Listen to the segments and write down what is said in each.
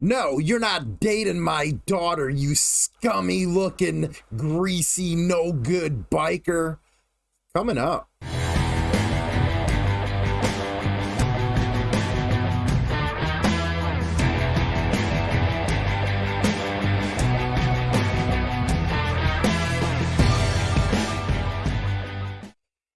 No, you're not dating my daughter, you scummy looking, greasy, no good biker. Coming up.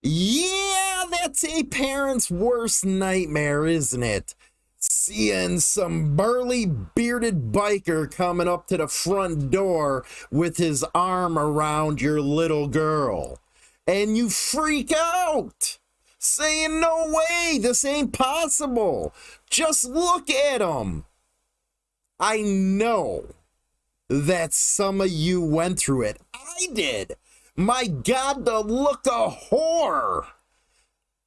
Yeah, that's a parent's worst nightmare, isn't it? Seeing some burly bearded biker coming up to the front door with his arm around your little girl. And you freak out, saying, No way, this ain't possible. Just look at him. I know that some of you went through it. I did. My God, the look of horror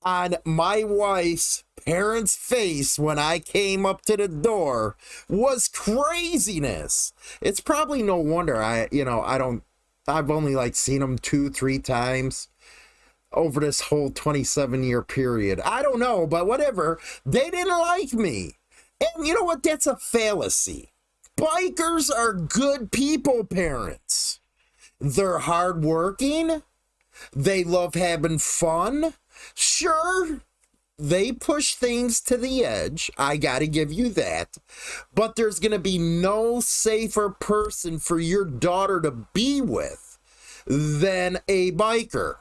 on my wife's parents' face when I came up to the door was craziness. It's probably no wonder I, you know, I don't, I've only like seen them two, three times over this whole 27 year period. I don't know, but whatever. They didn't like me. And you know what? That's a fallacy. Bikers are good people, parents. They're hardworking. They love having fun. Sure, they push things to the edge. I got to give you that. But there's going to be no safer person for your daughter to be with than a biker.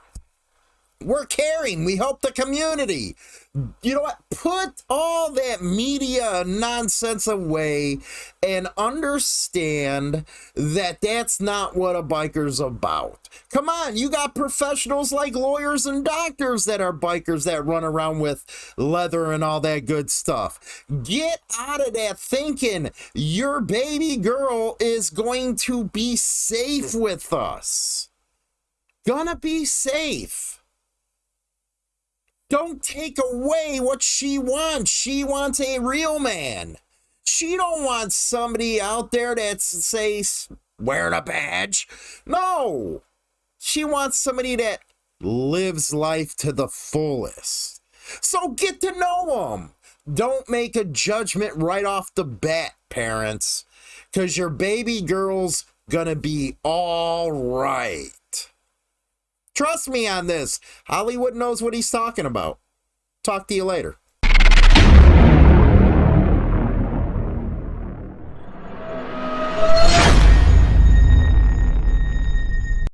We're caring. We help the community. You know what? Put all that media nonsense away and understand that that's not what a biker's about. Come on, you got professionals like lawyers and doctors that are bikers that run around with leather and all that good stuff. Get out of that thinking your baby girl is going to be safe with us. Gonna be safe. Don't take away what she wants. She wants a real man. She don't want somebody out there that's say wearing a badge. No. She wants somebody that lives life to the fullest. So get to know them. Don't make a judgment right off the bat, parents, because your baby girl's gonna be all right. Trust me on this. Hollywood knows what he's talking about. Talk to you later.